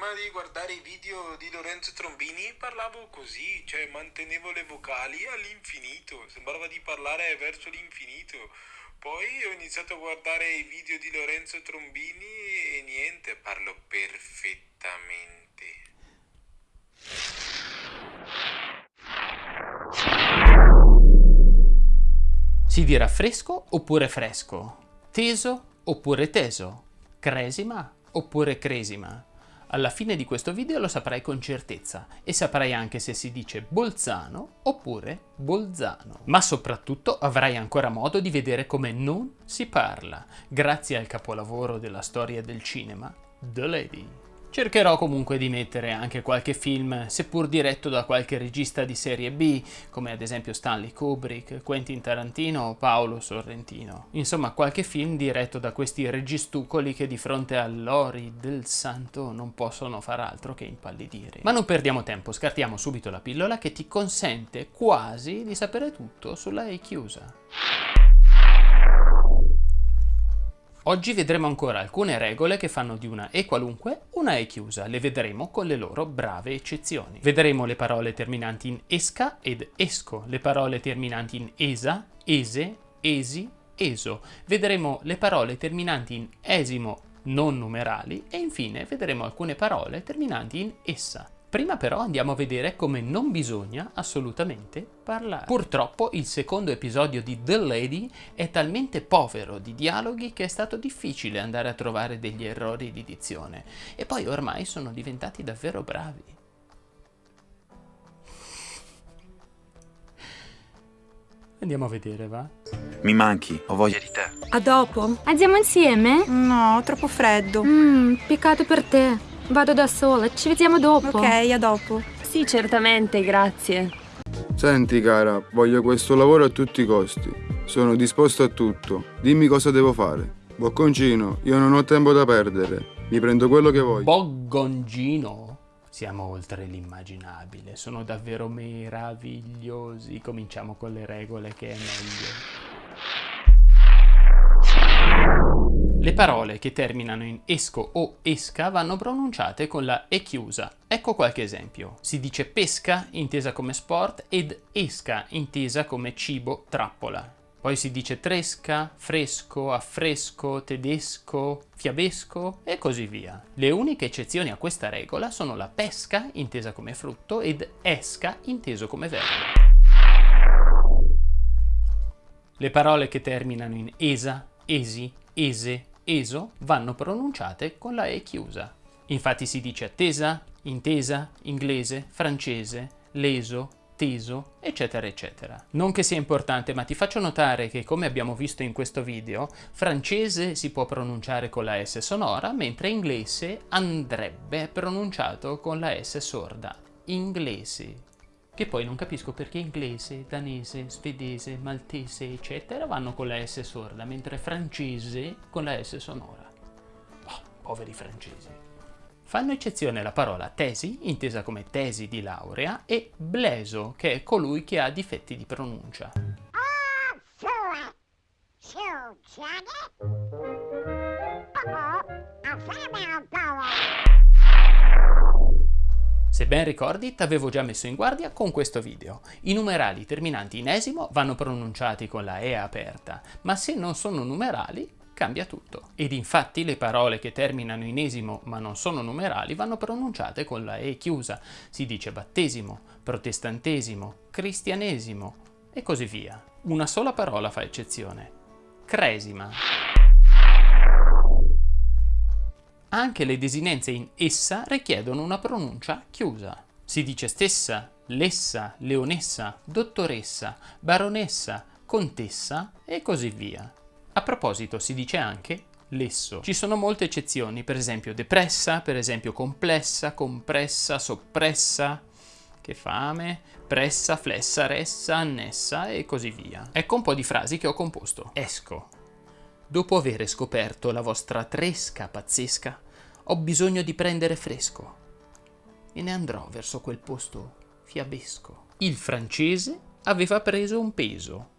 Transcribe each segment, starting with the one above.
prima di guardare i video di Lorenzo Trombini parlavo così, cioè mantenevo le vocali all'infinito, sembrava di parlare verso l'infinito. Poi ho iniziato a guardare i video di Lorenzo Trombini e niente, parlo perfettamente. Si dirà fresco oppure fresco, teso oppure teso, cresima oppure cresima. Alla fine di questo video lo saprai con certezza e saprai anche se si dice Bolzano oppure Bolzano. Ma soprattutto avrai ancora modo di vedere come non si parla, grazie al capolavoro della storia del cinema, The Lady. Cercherò comunque di mettere anche qualche film, seppur diretto da qualche regista di serie B, come ad esempio Stanley Kubrick, Quentin Tarantino o Paolo Sorrentino. Insomma, qualche film diretto da questi registucoli che di fronte all'ori del santo non possono far altro che impallidire. Ma non perdiamo tempo, scartiamo subito la pillola che ti consente quasi di sapere tutto sulla E chiusa. Oggi vedremo ancora alcune regole che fanno di una E qualunque una E chiusa, le vedremo con le loro brave eccezioni. Vedremo le parole terminanti in esca ed esco, le parole terminanti in esa, ese, esi, eso. Vedremo le parole terminanti in esimo non numerali e infine vedremo alcune parole terminanti in essa. Prima però andiamo a vedere come non bisogna assolutamente parlare. Purtroppo il secondo episodio di The Lady è talmente povero di dialoghi che è stato difficile andare a trovare degli errori di dizione e poi ormai sono diventati davvero bravi. Andiamo a vedere, va? Mi manchi, ho voglia di te. A dopo. Andiamo insieme? No, troppo freddo. Mmm, peccato per te. Vado da sola, ci vediamo dopo. Ok, a dopo. Sì, certamente, grazie. Senti cara, voglio questo lavoro a tutti i costi. Sono disposto a tutto. Dimmi cosa devo fare. Bocconcino, io non ho tempo da perdere. Mi prendo quello che voglio. Boggongino? Siamo oltre l'immaginabile, sono davvero meravigliosi. Cominciamo con le regole che è meglio. Le parole che terminano in esco o esca vanno pronunciate con la E chiusa. Ecco qualche esempio. Si dice pesca, intesa come sport, ed esca, intesa come cibo, trappola. Poi si dice tresca, fresco, affresco, tedesco, fiabesco e così via. Le uniche eccezioni a questa regola sono la pesca, intesa come frutto, ed esca, inteso come verbo. Le parole che terminano in esa, esi, ese, ESO vanno pronunciate con la E chiusa. Infatti si dice attesa, intesa, inglese, francese, leso, teso, eccetera eccetera. Non che sia importante, ma ti faccio notare che come abbiamo visto in questo video, francese si può pronunciare con la S sonora, mentre inglese andrebbe pronunciato con la S sorda. Inglese. Che poi non capisco perché inglese, danese, svedese, maltese, eccetera vanno con la S sorda, mentre francese con la S sonora. Oh, poveri francesi. Fanno eccezione la parola tesi, intesa come tesi di laurea, e bleso, che è colui che ha difetti di pronuncia. Se ben ricordi, t'avevo già messo in guardia con questo video. I numerali terminanti in esimo vanno pronunciati con la E aperta, ma se non sono numerali cambia tutto. Ed infatti le parole che terminano in esimo ma non sono numerali vanno pronunciate con la E chiusa. Si dice battesimo, protestantesimo, cristianesimo e così via. Una sola parola fa eccezione. Cresima. Anche le desinenze in essa richiedono una pronuncia chiusa. Si dice stessa, lessa, leonessa, dottoressa, baronessa, contessa e così via. A proposito si dice anche lesso. Ci sono molte eccezioni, per esempio depressa, per esempio complessa, compressa, soppressa, che fame, pressa, flessa, ressa, annessa e così via. Ecco un po' di frasi che ho composto. Esco, Dopo aver scoperto la vostra tresca pazzesca, ho bisogno di prendere fresco e ne andrò verso quel posto fiabesco. Il francese aveva preso un peso,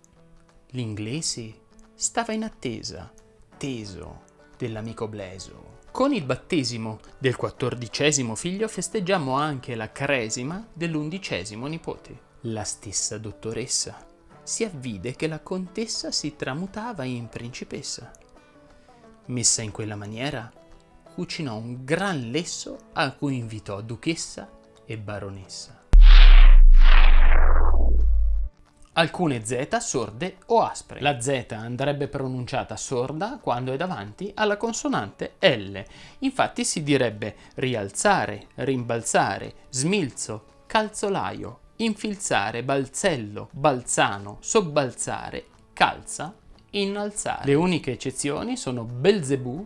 l'inglese stava in attesa, teso, dell'amico Bleso. Con il battesimo del quattordicesimo figlio festeggiamo anche la cresima dell'undicesimo nipote. La stessa dottoressa si avvide che la contessa si tramutava in principessa. Messa in quella maniera, cucinò un gran lesso a cui invitò duchessa e baronessa. Alcune Z sorde o aspre. La Z andrebbe pronunciata sorda quando è davanti alla consonante L. Infatti si direbbe rialzare, rimbalzare, smilzo, calzolaio, infilzare, balzello, balzano, sobbalzare, calza, innalzare. Le uniche eccezioni sono Belzebù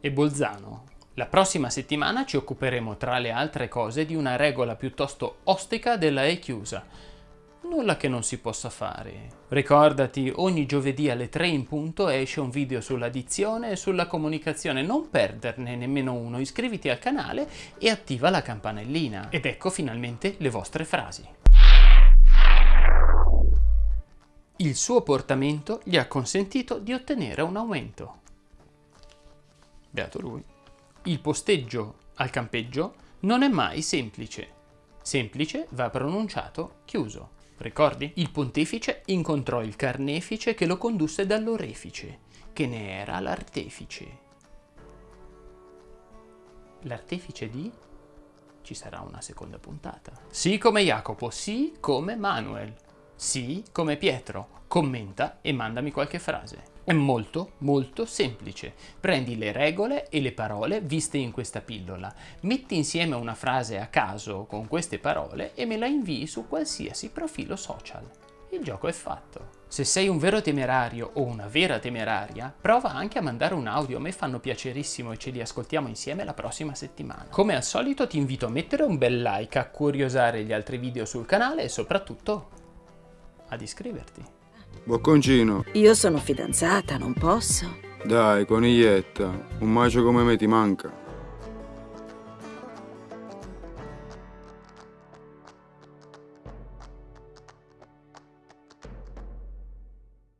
e Bolzano. La prossima settimana ci occuperemo tra le altre cose di una regola piuttosto ostica della E chiusa. Nulla che non si possa fare. Ricordati, ogni giovedì alle 3 in punto esce un video sulla dizione e sulla comunicazione, non perderne nemmeno uno, iscriviti al canale e attiva la campanellina. Ed ecco finalmente le vostre frasi. Il suo portamento gli ha consentito di ottenere un aumento. Beato lui. Il posteggio al campeggio non è mai semplice. Semplice va pronunciato chiuso. Ricordi? Il pontefice incontrò il carnefice che lo condusse dall'orefice, che ne era l'artefice. L'artefice di? Ci sarà una seconda puntata. Sì come Jacopo, sì come Manuel. Sì come Pietro. Commenta e mandami qualche frase. È molto, molto semplice. Prendi le regole e le parole viste in questa pillola, metti insieme una frase a caso con queste parole e me la invii su qualsiasi profilo social. Il gioco è fatto. Se sei un vero temerario o una vera temeraria, prova anche a mandare un audio, a me fanno piacerissimo e ce li ascoltiamo insieme la prossima settimana. Come al solito ti invito a mettere un bel like, a curiosare gli altri video sul canale e soprattutto ad iscriverti. Bocconcino, Io sono fidanzata, non posso. dai, coniglietta, un macio come me ti manca.